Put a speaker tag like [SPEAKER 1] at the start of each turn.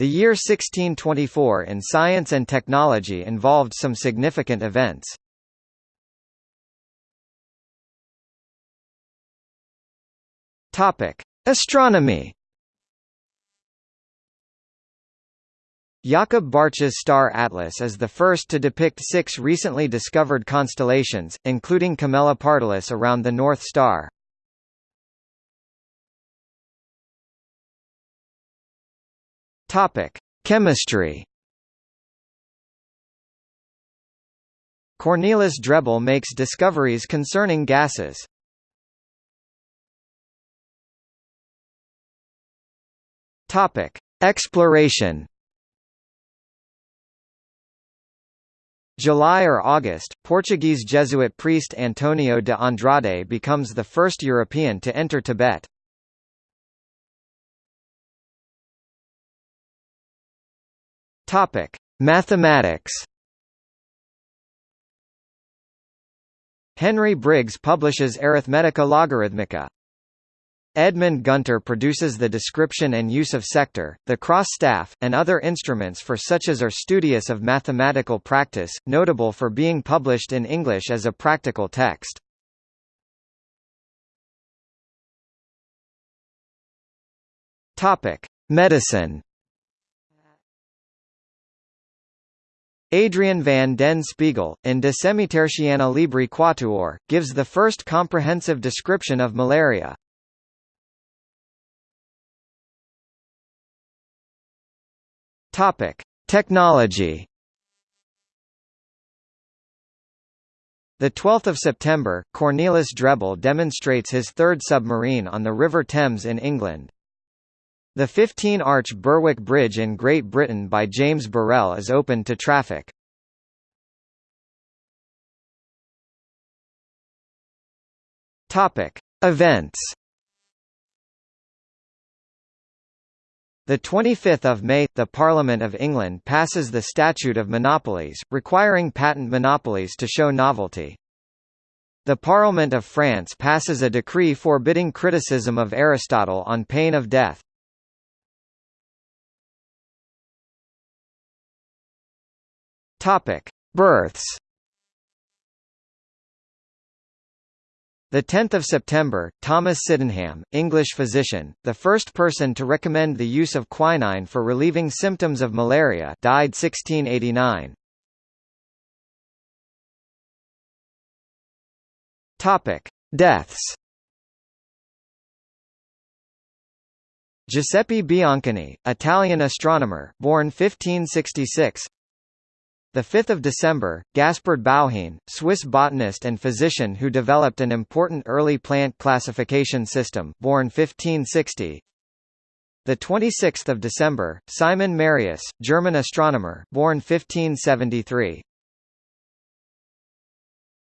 [SPEAKER 1] The year 1624 in science and technology involved some significant events. Topic: Astronomy. Jakob Bartsch's star atlas is the first to depict six recently discovered constellations, including Camelopardalis around the North Star. Topic: Chemistry. Cornelis Drebbel makes discoveries concerning gases. Topic: Exploration. July or August, Portuguese Jesuit priest Antonio de Andrade becomes the first European to enter Tibet. Topic: Mathematics. Henry Briggs publishes Arithmetica Logarithmica. Edmund Gunter produces the description and use of sector, the cross staff, and other instruments for such as are studious of mathematical practice, notable for being published in English as a practical text. Medicine Adrian van den Spiegel, in De Semitertiana Libri Quatuor, gives the first comprehensive description of malaria. Technology. The 12th of September, Cornelis Drebbel demonstrates his third submarine on the River Thames in England. The 15-arch Berwick Bridge in Great Britain by James Burrell is open to traffic. Topic: Events. The 25th of May, the Parliament of England passes the Statute of Monopolies, requiring patent monopolies to show novelty. The Parliament of France passes a decree forbidding criticism of Aristotle on pain of death. Topic: Births. The 10th of September, Thomas Sydenham, English physician, the first person to recommend the use of quinine for relieving symptoms of malaria, died 1689. Topic: Deaths. Giuseppe Biancani, Italian astronomer, born 1566. The 5th of December, Gaspard Bauhin, Swiss botanist and physician who developed an important early plant classification system, born 1560. The 26th of December, Simon Marius, German astronomer, born 1573.